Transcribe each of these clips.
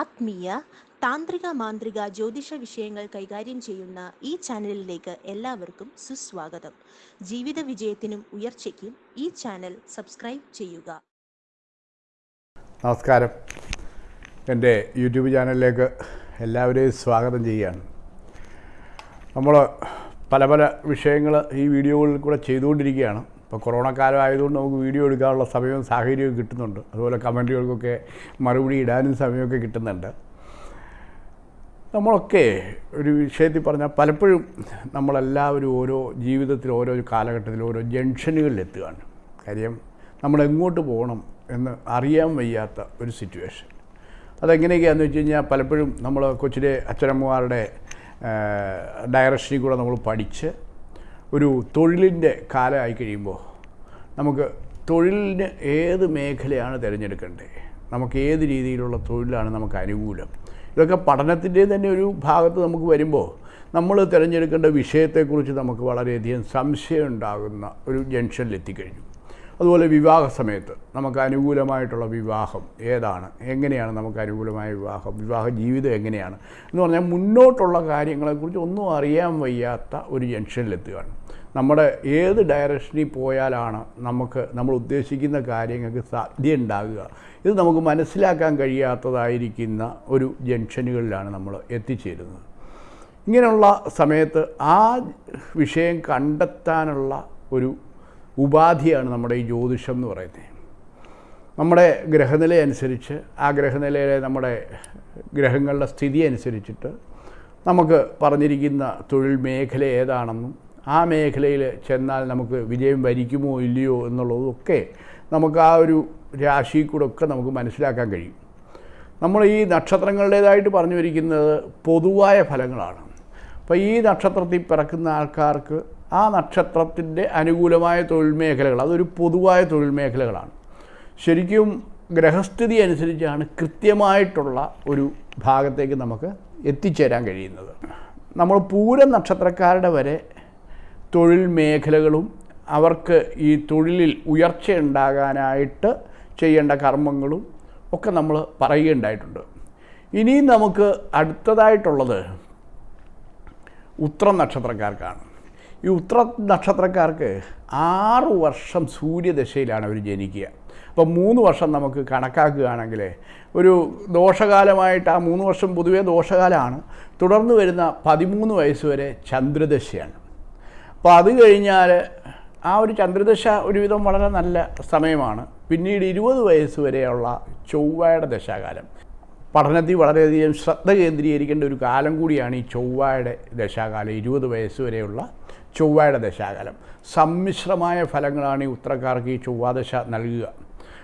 ആത്മീയ താന്ത്രിക മാന്ത്രിക ജ്യോതിഷ വിഷയങ്ങൾ കൈകാര്യം ചെയ്യുന്ന ഈ ചാനലിലേക്ക് എല്ലാവർക്കും സുസ്വാഗതം. ജീവിത വിജയത്തിനും ഉയർച്ചയ്ക്കും ഈ ചാനൽ സബ്സ്ക്രൈബ് ചെയ്യുക. നമസ്കാരം. എന്റെ യൂട്യൂബ് ചാനലിലേക്ക് എല്ലാവരെയും സ്വാഗതം ചെയ്യുകയാണ്. നമ്മൾ പല പല വിഷയങ്ങൾ ഈ വീഡിയോകളിൽ കൂടെ ചെയ്തുകൊണ്ടിരിക്കുകയാണ്. ഇപ്പോൾ കൊറോണ കാലം ആയതുകൊണ്ട് നമുക്ക് വീഡിയോ എടുക്കാനുള്ള സമയവും സാഹചര്യവും കിട്ടുന്നുണ്ട്. അതുപോലെ കമന്റുകൾക്കൊക്കെ മറുപടി ഇടാനും സമയമൊക്കെ കിട്ടുന്നുണ്ട്. നമ്മളൊക്കെ ഒരു വിഷയത്തിൽ പറഞ്ഞാൽ പലപ്പോഴും നമ്മളെല്ലാവരും ഓരോ ജീവിതത്തിൽ ഓരോ കാലഘട്ടത്തിൽ ഓരോ ജംഗ്ഷനുകളിൽ എത്തുകയാണ് കാര്യം നമ്മൾ എങ്ങോട്ട് പോകണം എന്ന് അറിയാൻ വയ്യാത്ത ഒരു സിറ്റുവേഷൻ. അതെങ്ങനെയൊക്കെയാണെന്ന് വെച്ച് കഴിഞ്ഞാൽ പലപ്പോഴും നമ്മൾ കൊച്ചിലെ അച്ഛനമ്മമാരുടെ ഡയറക്ഷനിൽ കൂടെ നമ്മൾ പഠിച്ച് ഒരു തൊഴിലിന്റെ കാലമായി കഴിയുമ്പോൾ നമുക്ക് തൊഴിലിന് ഏത് മേഖലയാണ് തിരഞ്ഞെടുക്കേണ്ടത്? നമുക്ക് ഏത് രീതിയിലുള്ള തൊഴിലാണ് നമുക്ക് അനുകൂലം? ഇതൊക്കെ പഠനത്തിന്റെ തന്നെ ഒരു ഭാഗത്ത് നമുക്ക് വരുമ്പോൾ നമ്മൾ തിരഞ്ഞെടുക്കേണ്ട വിഷയത്തെക്കുറിച്ച് നമുക്ക് വളരെയധികം സംശയം ഉണ്ടാകുന്ന ഒരു ജംഗ്ഷനിൽ എത്തിക്കഴിഞ്ഞു. അതുപോലെ വിവാഹ സമയത്ത് നമുക്ക് അനുകൂലമായിട്ടുള്ള വിവാഹം ഏതാണ്? എങ്ങനെയാണ് നമുക്ക് അനുകൂലമായ വിവാഹം? വിവാഹ ജീവിതം എങ്ങനെയാണ്? എന്ന് പറഞ്ഞാൽ മുന്നോട്ടുള്ള കാര്യങ്ങളെക്കുറിച്ച് ഒന്നും അറിയാൻ വയ്യാത്ത ഒരു ജംഗ്ഷനിലെത്തുകയാണ് നമ്മുടെ ഏത് ഡയറക്ഷനിൽ പോയാലാണ് നമുക്ക് നമ്മൾ ഉദ്ദേശിക്കുന്ന കാര്യങ്ങൾക്ക് സാധ്യത ഉണ്ടാകുക ഇത് നമുക്ക് മനസ്സിലാക്കാൻ കഴിയാത്തതായിരിക്കുന്ന ഒരു ജംഗ്ഷനുകളിലാണ് നമ്മൾ എത്തിച്ചേരുന്നത്. ഇങ്ങനെയുള്ള സമയത്ത് ആ വിഷയം കണ്ടെത്താനുള്ള ഒരു ഉപാധിയാണ് നമ്മുടെ ഈ ജ്യോതിഷം എന്ന് പറയുന്നത്. നമ്മുടെ ഗ്രഹനില അനുസരിച്ച് ആ ഗ്രഹനിലയിലെ നമ്മുടെ ഗ്രഹങ്ങളുടെ സ്ഥിതി അനുസരിച്ചിട്ട് നമുക്ക് പറഞ്ഞിരിക്കുന്ന തൊഴിൽ മേഖല ഏതാണെന്നും ആ മേഖലയിൽ ചെന്നാൽ നമുക്ക് വിജയം വരിക്കുമോ ഇല്ലയോ എന്നുള്ളതൊക്കെ നമുക്ക് ആ ഒരു രാശിയിൽ കൂടെ ഒക്കെ നമുക്ക് മനസ്സിലാക്കാൻ കഴിയും. നമ്മൾ ഈ നക്ഷത്രങ്ങളുടേതായിട്ട് പറഞ്ഞു വരിക്കുന്നത് പൊതുവായ ഫലങ്ങളാണ്. അപ്പോൾ ഈ നക്ഷത്രത്തിൽ പിറക്കുന്ന ആൾക്കാർക്ക് ആ നക്ഷത്രത്തിന്റെ അനുകൂലമായ തൊഴിൽ മേഖലകൾ അതൊരു പൊതുവായ തൊഴിൽ മേഖലകളാണ്. ശരിക്കും ഗ്രഹസ്ഥിതി അനുസരിച്ചാണ് കൃത്യമായിട്ടുള്ള ഒരു ഭാഗത്തേക്ക് നമുക്ക് എത്തിച്ചേരാൻ കഴിയുന്നത്. നമ്മൾ പൂരം നക്ഷത്രക്കാരുടെ വരെ തൊഴിൽ മേഖലകളും അവർക്ക് ഈ തൊഴിലിൽ ഉയർച്ച ഉണ്ടാകാനായിട്ട് ചെയ്യേണ്ട കർമ്മങ്ങളും ഒക്കെ നമ്മൾ പറയുകയുണ്ടായിട്ടുണ്ട്. ഇനിയും നമുക്ക് അടുത്തതായിട്ടുള്ളത് ഉത്ര നക്ഷത്രക്കാർക്കാണ്. ഈ ഉത്ര നക്ഷത്രക്കാർക്ക് ആറ് വർഷം സൂര്യദശയിലാണ് അവർ ജനിക്കുക. അപ്പോൾ മൂന്ന് വർഷം നമുക്ക് കണക്കാക്കുകയാണെങ്കിൽ ഒരു ദോഷകാലമായിട്ട് ആ മൂന്ന് വർഷം പൊതുവേ ദോഷകാലമാണ്. തുടർന്ന് വരുന്ന പതിമൂന്ന് വയസ്സ് വരെ ചന്ദ്രദശയാണ്. അപ്പോൾ അത് കഴിഞ്ഞാൽ ആ ഒരു ചന്ദ്രദശ ഒരുവിധം വളരെ നല്ല സമയമാണ്. പിന്നീട് ഇരുപത് വയസ്സ് വരെയുള്ള ചൊവ്വയുടെ ദശാകാലം. പഠനത്തിൽ വളരെയധികം ശ്രദ്ധ കേന്ദ്രീകരിക്കേണ്ട ഒരു കാലം കൂടിയാണ് ഈ ചൊവ്വയുടെ ദശാകാലം ഇരുപത് വയസ്സ് വരെയുള്ള ചൊവ്വയുടെ ദശാകാലം. സമ്മിശ്രമായ ഫലങ്ങളാണ് ഈ ഉത്തരക്കാർക്ക് ഈ ചൊവ്വാദശ നൽകുക.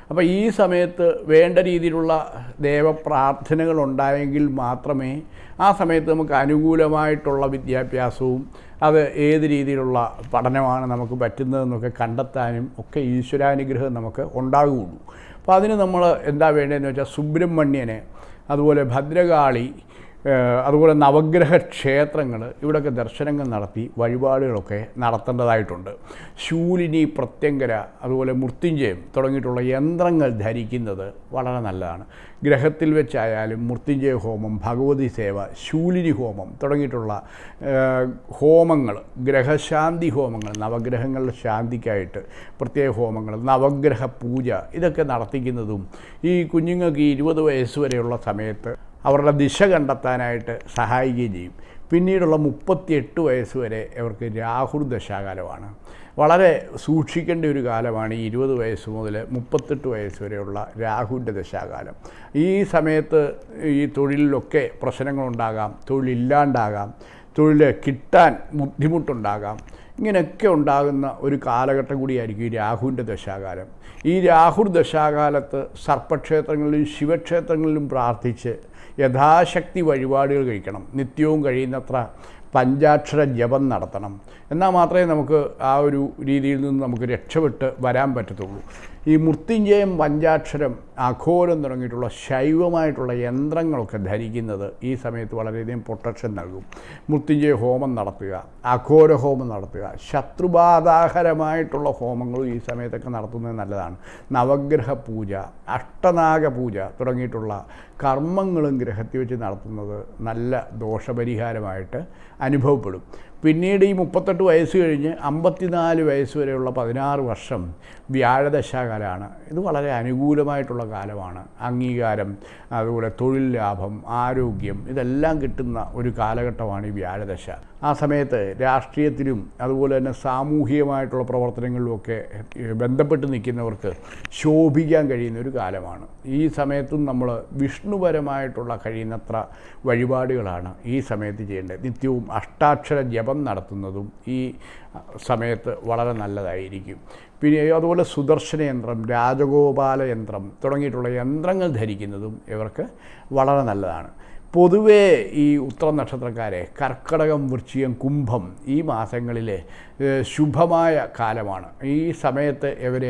അപ്പോൾ ഈ സമയത്ത് വേണ്ട രീതിയിലുള്ള ദേവപ്രാർത്ഥനകൾ ഉണ്ടായെങ്കിൽ മാത്രമേ ആ സമയത്ത് നമുക്ക് അനുകൂലമായിട്ടുള്ള വിദ്യാഭ്യാസവും അത് ഏത് രീതിയിലുള്ള പഠനമാണ് നമുക്ക് പറ്റുന്നതെന്നൊക്കെ കണ്ടെത്താനും ഒക്കെ ഈശ്വരാനുഗ്രഹം നമുക്ക് ഉണ്ടാകുകയുള്ളൂ. അപ്പോൾ അതിന് നമ്മൾ എന്താ വേണ്ടതെന്ന് വെച്ചാൽ സുബ്രഹ്മണ്യനെ അതുപോലെ ഭദ്രകാളി അതുപോലെ നവഗ്രഹ ക്ഷേത്രങ്ങൾ ഇവിടെയൊക്കെ ദർശനങ്ങൾ നടത്തി വഴിപാടുകളൊക്കെ നടത്തേണ്ടതായിട്ടുണ്ട്. ശൂലിനി പ്രത്യങ്കര അതുപോലെ മൃത്യുഞ്ജയം തുടങ്ങിയിട്ടുള്ള യന്ത്രങ്ങൾ ധരിക്കുന്നത് വളരെ നല്ലതാണ്. ഗ്രഹത്തിൽ വെച്ചായാലും മൃത്യുഞ്ജയ ഹോമം ഭഗവതി സേവ ശൂലിനി ഹോമം തുടങ്ങിയിട്ടുള്ള ഹോമങ്ങൾ ഗ്രഹശാന്തി ഹോമങ്ങൾ നവഗ്രഹങ്ങളുടെ ശാന്തിക്കായിട്ട് പ്രത്യേക ഹോമങ്ങൾ നവഗ്രഹ പൂജ ഇതൊക്കെ നടത്തിക്കുന്നതും ഈ കുഞ്ഞുങ്ങൾക്ക് ഇരുപത് വയസ്സ് വരെയുള്ള സമയത്ത് അവരുടെ ദിശ കണ്ടെത്താനായിട്ട് സഹായിക്കുകയും ചെയ്യും. പിന്നീടുള്ള മുപ്പത്തിയെട്ട് വയസ്സ് വരെ അവർക്ക് രാഹുൽ ദശാകാലമാണ്. വളരെ സൂക്ഷിക്കേണ്ട ഒരു കാലമാണ് ഈ ഇരുപത് വയസ്സ് മുതൽ മുപ്പത്തെട്ട് വയസ്സ് വരെയുള്ള രാഹുവിന്റെ ദശാകാലം. ഈ സമയത്ത് ഈ തൊഴിലിലൊക്കെ പ്രശ്നങ്ങളുണ്ടാകാം തൊഴിലില്ലാണ്ടാകാം തൊഴിൽ കിട്ടാൻ ബുദ്ധിമുട്ടുണ്ടാകാം. ഇങ്ങനെയൊക്കെ ഉണ്ടാകുന്ന ഒരു കാലഘട്ടം കൂടിയായിരിക്കും ഈ രാഹുവിന്റെ ദശാകാലം. ഈ രാഹുർ ദശാകാലത്ത് സർപ്പക്ഷേത്രങ്ങളിലും ശിവക്ഷേത്രങ്ങളിലും പ്രാർത്ഥിച്ച് യഥാശക്തി വഴിപാടുകൾ കഴിക്കണം. നിത്യവും കഴിയുന്നത്ര പഞ്ചാക്ഷര ജപം നടത്തണം. എന്നാൽ മാത്രമേ നമുക്ക് ആ ഒരു രീതിയിൽ നിന്ന് നമുക്ക് രക്ഷപ്പെട്ട് വരാൻ പറ്റത്തുള്ളൂ. ഈ മൃത്യുഞ്ജയം പഞ്ചാക്ഷരം അഘോരം തുടങ്ങിയിട്ടുള്ള ശൈവമായിട്ടുള്ള യന്ത്രങ്ങളൊക്കെ ധരിക്കുന്നത് ഈ സമയത്ത് വളരെയധികം പ്രൊട്ടക്ഷൻ നൽകും. മൃത്യുഞ്ജയ ഹോമം നടത്തുക അഘോര ഹോമം നടത്തുക ശത്രുബാധാഹരമായിട്ടുള്ള ഹോമങ്ങളും ഈ സമയത്തൊക്കെ നടത്തുന്നത് നല്ലതാണ്. നവഗ്രഹ പൂജ അഷ്ടനാഗ പൂജ തുടങ്ങിയിട്ടുള്ള കർമ്മങ്ങളും ഗ്രഹത്തിൽ വെച്ച് നടത്തുന്നത് നല്ല ദോഷപരിഹാരമായിട്ട് അനുഭവപ്പെടും. പിന്നീട് ഈ മുപ്പത്തെട്ട് വയസ്സ് കഴിഞ്ഞ് അമ്പത്തിനാല് വയസ്സ് വരെയുള്ള പതിനാറ് വർഷം വ്യാഴദശാകാലമാണ്. ഇത് വളരെ അനുകൂലമായിട്ടുള്ള കാലമാണ്. അംഗീകാരം അതുപോലെ തൊഴിൽ ലാഭം ആരോഗ്യം ഇതെല്ലാം കിട്ടുന്ന ഒരു കാലഘട്ടമാണ് ഈ വ്യാഴദശ. ആ സമയത്ത് രാഷ്ട്രീയത്തിലും അതുപോലെ തന്നെ സാമൂഹികമായിട്ടുള്ള പ്രവർത്തനങ്ങളിലുമൊക്കെ ബന്ധപ്പെട്ട് നിൽക്കുന്നവർക്ക് ശോഭിക്കാൻ കഴിയുന്ന ഒരു കാലമാണ്. ഈ സമയത്തും നമ്മൾ വിഷ്ണുപരമായിട്ടുള്ള കഴിയുന്നത്ര വഴിപാടുകളാണ് ഈ സമയത്ത് ചെയ്യേണ്ടത്. നിത്യവും അഷ്ടാക്ഷര ജപം നടത്തുന്നതും ഈ സമയത്ത് വളരെ നല്ലതായിരിക്കും. പിന്നെ അതുപോലെ സുദർശന യന്ത്രം രാജഗോപാല യന്ത്രം തുടങ്ങിയിട്ടുള്ള യന്ത്രങ്ങൾ ധരിക്കുന്നതും ഇവർക്ക് വളരെ നല്ലതാണ്. പൊതുവേ ഈ ഉത്തര നക്ഷത്രക്കാരെ കർക്കടകം വൃശ്ചികം കുംഭം ഈ മാസങ്ങളിലെ ശുഭമായ കാലമാണ്. ഈ സമയത്ത് ഇവർ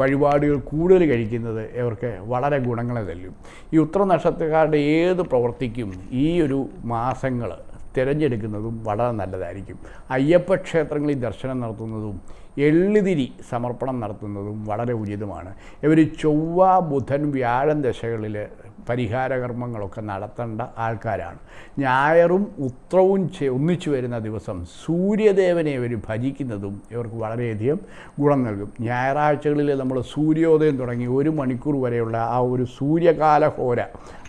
വഴിപാടുകൾ കൂടുതൽ കഴിക്കുന്നത് ഇവർക്ക് വളരെ ഗുണങ്ങളെ തല്ലും. ഈ ഉത്തര നക്ഷത്രക്കാരുടെ ഏത് പ്രവർത്തിക്കും ഈ ഒരു മാസങ്ങൾ തിരഞ്ഞെടുക്കുന്നതും വളരെ നല്ലതായിരിക്കും. അയ്യപ്പ ക്ഷേത്രങ്ങളിൽ ദർശനം നടത്തുന്നതും എള്ളുതിരി സമർപ്പണം നടത്തുന്നതും വളരെ ഉചിതമാണ്. ഇവർ ചൊവ്വ ബുധൻ വ്യാഴം ദശകളിൽ പരിഹാരകർമ്മങ്ങളൊക്കെ നടത്തേണ്ട ആൾക്കാരാണ്. ഞായറും ഉത്രവും ഒന്നിച്ചു വരുന്ന ദിവസം സൂര്യദേവനെ ഇവർ ഭജിക്കുന്നതും ഇവർക്ക് വളരെയധികം ഗുണം നൽകും. ഞായറാഴ്ചകളിൽ നമ്മൾ സൂര്യോദയം തുടങ്ങി ഒരു മണിക്കൂർ വരെയുള്ള ആ ഒരു സൂര്യകാല ഹോര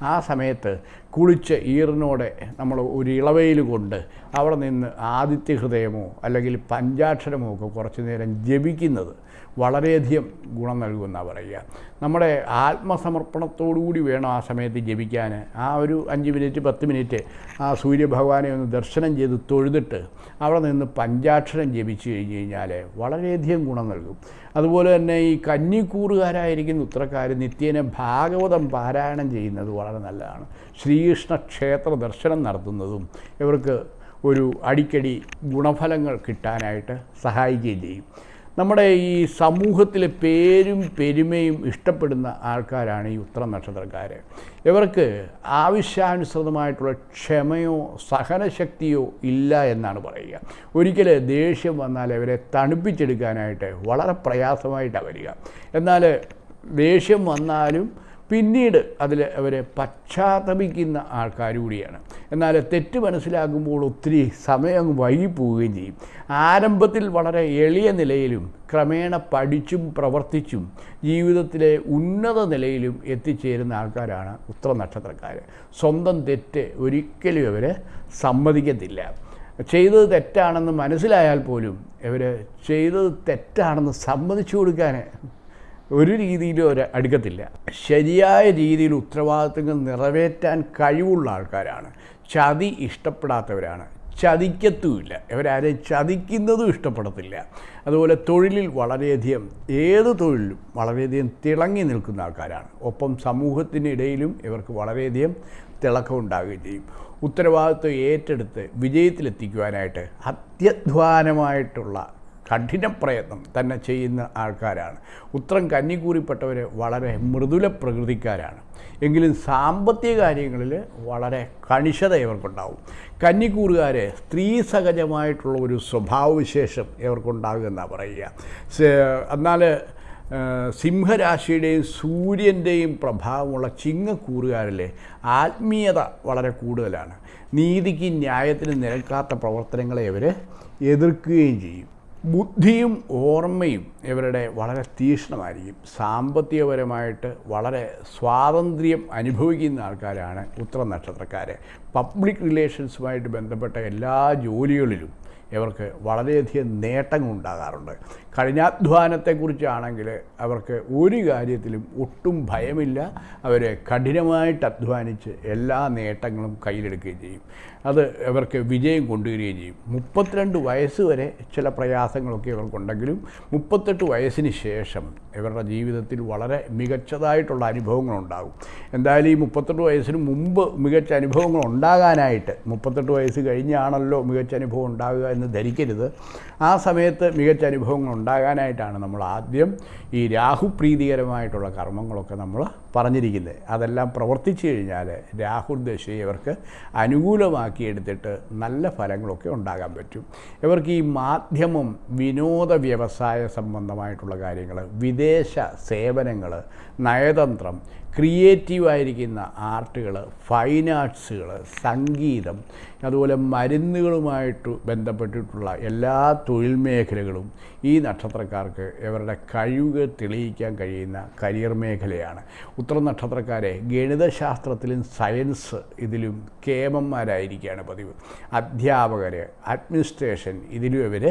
ആ സമയത്ത് കുളിച്ച് ഈറിനോടെ നമ്മൾ ഒരു ഇളവയിൽ കൊണ്ട് അവിടെ നിന്ന് ആദിത്യ ഹൃദയമോ അല്ലെങ്കിൽ പഞ്ചാക്ഷരമോ ഒക്കെ കുറച്ച് നേരം ജപിക്കുന്നത് വളരെയധികം ഗുണം നൽകുമെന്നാണ് പറയുക. നമ്മുടെ ആത്മസമർപ്പണത്തോടുകൂടി വേണം ആ സമയത്ത് ജപിക്കാൻ ആ ഒരു അഞ്ച് മിനിറ്റ് പത്ത് മിനിറ്റ് ആ സൂര്യഭഗവാനെ ഒന്ന് ദർശനം ചെയ്ത് തൊഴുതിട്ട് അവിടെ നിന്ന് പഞ്ചാക്ഷരം ജപിച്ചു കഴിഞ്ഞ് കഴിഞ്ഞാൽ വളരെയധികം ഗുണം നൽകും. അതുപോലെ തന്നെ ഈ കന്നിക്കൂറുകാരായിരിക്കുന്ന ഉത്തരക്കാർ നിത്യേന ഭാഗവതം പാരായണം ചെയ്യുന്നത് വളരെ നല്ലതാണ്. ശ്രീകൃഷ്ണ ക്ഷേത്ര ദർശനം നടത്തുന്നതും ഇവർക്ക് ഒരു അടിക്കടി ഗുണഫലങ്ങൾ കിട്ടാനായിട്ട് സഹായിക്കുകയും ചെയ്യും. നമ്മുടെ ഈ സമൂഹത്തിലെ പേരും പെരുമയും ഇഷ്ടപ്പെടുന്ന ആൾക്കാരാണ് ഈ ഉത്തര നക്ഷത്രക്കാർ ഇവർക്ക് ആവശ്യാനുസൃതമായിട്ടുള്ള ക്ഷമയോ സഹനശക്തിയോ ഇല്ല എന്നാണ് പറയുക. ഒരിക്കൽ ദേഷ്യം വന്നാൽ അവരെ തണുപ്പിച്ചെടുക്കാനായിട്ട് വളരെ പ്രയാസമായിട്ടാണ് വരിക. എന്നാൽ ദേഷ്യം വന്നാലും പിന്നീട് അതിൽ അവരെ പശ്ചാത്തപിക്കുന്ന ആൾക്കാർ കൂടിയാണ്. എന്നാൽ തെറ്റ് മനസ്സിലാക്കുമ്പോൾ ഒത്തിരി സമയം വൈകിപ്പോവുകയും ചെയ്യും. ആരംഭത്തിൽ വളരെ എളിയ നിലയിലും ക്രമേണ പഠിച്ചും പ്രവർത്തിച്ചും ജീവിതത്തിലെ ഉന്നത നിലയിലും എത്തിച്ചേരുന്ന ആൾക്കാരാണ് ഉത്തര നക്ഷത്രക്കാർ സ്വന്തം തെറ്റ് ഒരിക്കലും അവർ സമ്മതിക്കത്തില്ല. ചെയ്തത് തെറ്റാണെന്ന് മനസ്സിലായാൽ പോലും ഇവർ ചെയ്തത് തെറ്റാണെന്ന് സമ്മതിച്ചു കൊടുക്കാൻ ഒരു രീതിയിലും ഒരു അടുക്കത്തില്ല. ശരിയായ രീതിയിൽ ഉത്തരവാദിത്തങ്ങൾ നിറവേറ്റാൻ കഴിവുള്ള ആൾക്കാരാണ്. ചതി ഇഷ്ടപ്പെടാത്തവരാണ്. ചതിക്കത്തുമില്ല. ഇവരാരെയും ചതിക്കുന്നതും ഇഷ്ടപ്പെടത്തില്ല. അതുപോലെ തൊഴിലിൽ വളരെയധികം ഏത് തൊഴിലും വളരെയധികം തിളങ്ങി നിൽക്കുന്ന ആൾക്കാരാണ്. ഒപ്പം സമൂഹത്തിനിടയിലും ഇവർക്ക് വളരെയധികം തിളക്കമുണ്ടാകുകയും ചെയ്യും. ഉത്തരവാദിത്വം ഏറ്റെടുത്ത് വിജയത്തിലെത്തിക്കുവാനായിട്ട് അത്യധ്വാനമായിട്ടുള്ള കഠിന പ്രയത്നം തന്നെ ചെയ്യുന്ന ആൾക്കാരാണ്. ഉത്തരം കന്നിക്കൂറിപ്പെട്ടവർ വളരെ മൃദുല പ്രകൃതിക്കാരാണ്. എങ്കിലും സാമ്പത്തിക കാര്യങ്ങളിൽ വളരെ കണിശത ഇവർക്കുണ്ടാവും. കന്നിക്കൂറുകാരെ സ്ത്രീ സഹജമായിട്ടുള്ള ഒരു സ്വഭാവവിശേഷം ഇവർക്കുണ്ടാകുമെന്നാണ് പറയുക. എന്നാൽ സിംഹരാശിയുടെയും സൂര്യന്റെയും പ്രഭാവമുള്ള ചിങ്ങക്കൂറുകാരിൽ ആത്മീയത വളരെ കൂടുതലാണ്. നീതിക്ക് ന്യായത്തിന് നിരക്കാത്ത പ്രവർത്തനങ്ങളെ ഇവർ എതിർക്കുകയും ചെയ്യും. ബുദ്ധിയും ഓർമ്മയും ഇവരുടെ വളരെ തീക്ഷ്ണമായിരിക്കും സാമ്പത്തികപരമായിട്ട് വളരെ സ്വാതന്ത്ര്യം അനുഭവിക്കുന്ന ആൾക്കാരാണ് ഉത്തര നക്ഷത്രക്കാർ പബ്ലിക് റിലേഷൻസുമായിട്ട് ബന്ധപ്പെട്ട എല്ലാ ജോലികളിലും ഇവർക്ക് വളരെയധികം നേട്ടങ്ങൾ ഉണ്ടാകാറുണ്ട് കഠിനാധ്വാനത്തെക്കുറിച്ചാണെങ്കിൽ അവർക്ക് ഒരു കാര്യത്തിലും ഒട്ടും ഭയമില്ല. അവർ കഠിനമായിട്ട് അധ്വാനിച്ച് എല്ലാ നേട്ടങ്ങളും കയ്യിലെടുക്കുകയും ചെയ്യും. അത് ഇവർക്ക് വിജയം കൊണ്ടുവരികയും ചെയ്യും. മുപ്പത്തിരണ്ട് വയസ്സ് വരെ ചില പ്രയാസങ്ങളൊക്കെ ഇവർക്കുണ്ടെങ്കിലും മുപ്പത്തെട്ട് വയസ്സിന് ശേഷം ഇവരുടെ ജീവിതത്തിൽ വളരെ മികച്ചതായിട്ടുള്ള അനുഭവങ്ങളുണ്ടാകും. എന്തായാലും ഈ മുപ്പത്തെട്ട് വയസ്സിന് മുമ്പ് മികച്ച അനുഭവങ്ങൾ ഉണ്ടാകാനായിട്ട് മുപ്പത്തെട്ട് വയസ്സ് കഴിഞ്ഞാണല്ലോ മികച്ച അനുഭവം ഉണ്ടാകുക എന്ന് ധരിക്കരുത്. ആ സമയത്ത് മികച്ച അനുഭവങ്ങൾ ഉണ്ടാകാനായിട്ടാണ് നമ്മൾ ആദ്യം ഈ രാഹുപ്രീതികരമായിട്ടുള്ള കർമ്മങ്ങളൊക്കെ നമ്മൾ പറഞ്ഞിരിക്കുന്നത് അതെല്ലാം പ്രവർത്തിച്ചു കഴിഞ്ഞാൽ രാഹുൽ ദശയെ ഇവർക്ക് അനുകൂലമാക്കിയെടുത്തിട്ട് നല്ല ഫലങ്ങളൊക്കെ ഉണ്ടാകാൻ പറ്റും. ഇവർക്ക് ഈ മാധ്യമം വിനോദ വ്യവസായ സംബന്ധമായിട്ടുള്ള കാര്യങ്ങൾ വിദേശ സേവനങ്ങൾ നയതന്ത്രം ക്രിയേറ്റീവായിരിക്കുന്ന ആർട്ടുകൾ ഫൈൻ ആർട്സുകൾ സംഗീതം അതുപോലെ മരുന്നുകളുമായിട്ട് ബന്ധപ്പെട്ടിട്ടുള്ള എല്ലാ തൊഴിൽ മേഖലകളും ഈ നക്ഷത്രക്കാർക്ക് ഇവരുടെ കഴിവ് തെളിയിക്കാൻ കഴിയുന്ന കരിയർ മേഖലയാണ്. ഉത്തര നക്ഷത്രക്കാരെ ഗണിതശാസ്ത്രത്തിലും സയൻസ് ഇതിലും കേമന്മാരായിരിക്കുകയാണ് പതിവ്. അധ്യാപകർ അഡ്മിനിസ്ട്രേഷൻ ഇതിലും ഇവർ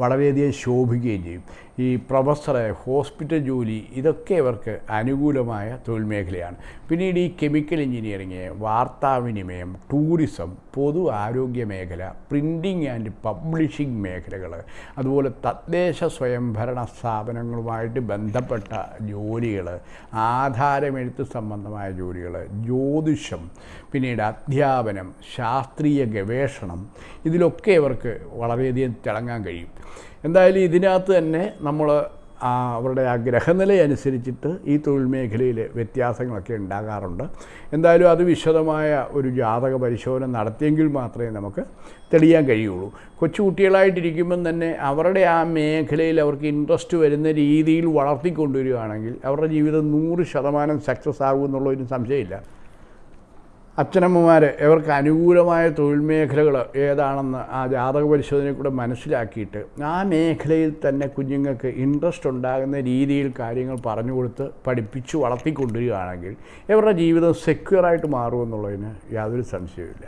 വളരെയധികം ശോഭിക്കുകയും ചെയ്യും. ഈ പ്രൊഫസറ് ഹോസ്പിറ്റൽ ജോലി ഇതൊക്കെ ഇവർക്ക് അനുകൂലമായ തൊഴിൽ മേഖലയാണ്. പിന്നീട് ഈ കെമിക്കൽ എഞ്ചിനീയറിങ് വാർത്താവിനിമയം ടൂറിസം പൊതു ആരോഗ്യ മേഖല പ്രിന്റിങ് ആൻഡ് പബ്ലിഷിംഗ് മേഖലകൾ അതുപോലെ തദ്ദേശ സ്വയംഭരണ സ്ഥാപനങ്ങളുമായിട്ട് ബന്ധപ്പെട്ട ജോലികൾ ആധാരമെഴുത്ത് സംബന്ധമായ ജോലികൾ ജ്യോതിഷം പിന്നീട് അധ്യാപനം ശാസ്ത്രീയ ഗവേഷണം ഇതിലൊക്കെ ഇവർക്ക് വളരെയധികം തിളങ്ങാൻ കഴിയും. എന്തായാലും ഇതിനകത്ത് തന്നെ നമ്മൾ അവരുടെ ആ ഗ്രഹനില അനുസരിച്ചിട്ട് ഈ തൊഴിൽ മേഖലയിൽ വ്യത്യാസങ്ങളൊക്കെ ഉണ്ടാകാറുണ്ട്. എന്തായാലും അത് വിശദമായ ഒരു ജാതക പരിശോധന നടത്തിയെങ്കിൽ മാത്രമേ നമുക്ക് തെളിയാൻ കഴിയുള്ളൂ. കൊച്ചുകുട്ടികളായിട്ടിരിക്കുമ്പം തന്നെ അവരുടെ ആ മേഖലയിൽ അവർക്ക് ഇൻട്രസ്റ്റ് വരുന്ന രീതിയിൽ വളർത്തിക്കൊണ്ടുവരികയാണെങ്കിൽ അവരുടെ ജീവിതം നൂറ് ശതമാനം സക്സസ് ആകുമെന്നുള്ളതിന് സംശയമില്ല. അച്ഛനമ്മമാർ ഇവർക്ക് അനുകൂലമായ തൊഴിൽ മേഖലകൾ ഏതാണെന്ന് ആ ജാതക പരിശോധനയിൽ കൂടെ മനസ്സിലാക്കിയിട്ട് ആ മേഖലയിൽ തന്നെ കുഞ്ഞുങ്ങൾക്ക് ഇൻട്രസ്റ്റ് ഉണ്ടാകുന്ന രീതിയിൽ കാര്യങ്ങൾ പറഞ്ഞു കൊടുത്ത് പഠിപ്പിച്ച് വളർത്തിക്കൊണ്ടുവരികയാണെങ്കിൽ ഇവരുടെ ജീവിതം സെക്യൂറായിട്ട് മാറുമെന്നുള്ളതിന് യാതൊരു സംശയവുമില്ല.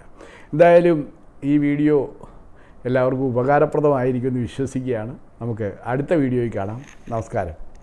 എന്തായാലും ഈ വീഡിയോ എല്ലാവർക്കും ഉപകാരപ്രദമായിരിക്കുമെന്ന് വിശ്വസിക്കുകയാണ്. നമുക്ക് അടുത്ത വീഡിയോയിൽ കാണാം. നമസ്കാരം.